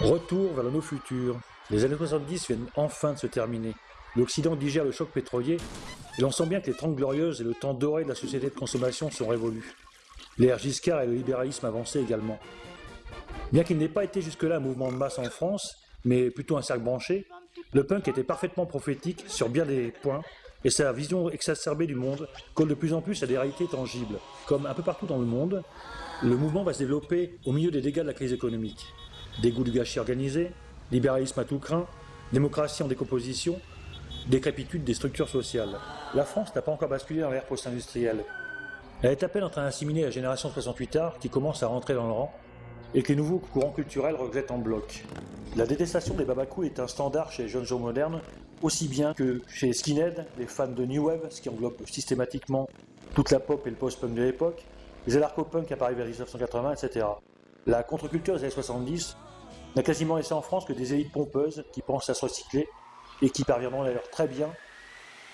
Retour vers le no futur. Les années 70 viennent enfin de se terminer. L'Occident digère le choc pétrolier et l'on sent bien que les Trente Glorieuses et le temps doré de la société de consommation sont révolus. L'ère Giscard et le libéralisme avancé également. Bien qu'il n'ait pas été jusque-là un mouvement de masse en France, mais plutôt un cercle branché, le punk était parfaitement prophétique sur bien des points et sa vision exacerbée du monde colle de plus en plus à des réalités tangibles. Comme un peu partout dans le monde, le mouvement va se développer au milieu des dégâts de la crise économique. Dégoût du gâchis organisé, libéralisme à tout craint, démocratie en décomposition, décrépitude des structures sociales. La France n'a pas encore basculé dans l'ère post-industrielle. Elle est à peine en train d'assimiler la génération 68 art qui commence à rentrer dans le rang et que les nouveaux courants culturels regrettent en bloc. La détestation des babacous est un standard chez les jeunes gens modernes, aussi bien que chez les skinheads, les fans de New Wave, ce qui englobe systématiquement toute la pop et le post-punk de l'époque, les anarcho-punk apparus vers 1980, etc. La contre-culture des années 70 n'a quasiment laissé en France que des élites pompeuses qui pensent à se recycler et qui parviendront d'ailleurs très bien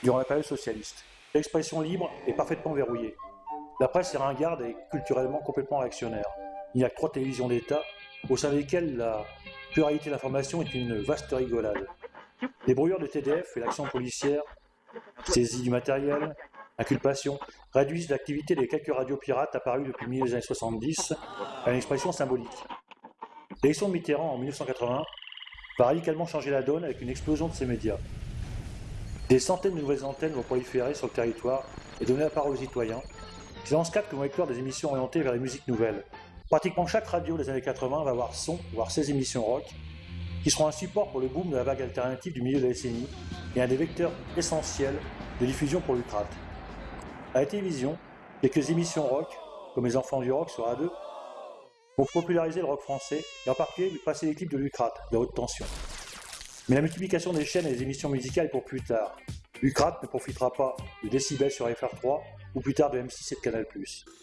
durant la période socialiste. L'expression libre est parfaitement verrouillée. La presse est ringarde et culturellement complètement réactionnaire. Il n'y a que trois télévisions d'État, au sein desquelles la pluralité de l'information est une vaste rigolade. Les brouilleurs de TDF et l'action policière, saisie du matériel, inculpation, réduisent l'activité des quelques radios pirates apparues depuis le milieu des années 70 à une expression symbolique. L'élection de Mitterrand en 1980 va radicalement changer la donne avec une explosion de ces médias. Des centaines de nouvelles antennes vont proliférer sur le territoire et donner la parole aux citoyens. C'est dans ce cadre que vont éclore des émissions orientées vers les musiques nouvelles. Pratiquement chaque radio des années 80 va avoir son, voire ses émissions rock, qui seront un support pour le boom de la vague alternative du milieu de la décennie et un des vecteurs essentiels de diffusion pour l'Ucrate. À la télévision, quelques émissions rock, comme Les Enfants du Rock sur A2, vont populariser le rock français et en particulier passer les clips de Lucrate, de haute tension. Mais la multiplication des chaînes et des émissions musicales pour plus tard. Lucrate ne profitera pas de décibels sur FR3 ou plus tard de M6 et de Canal+.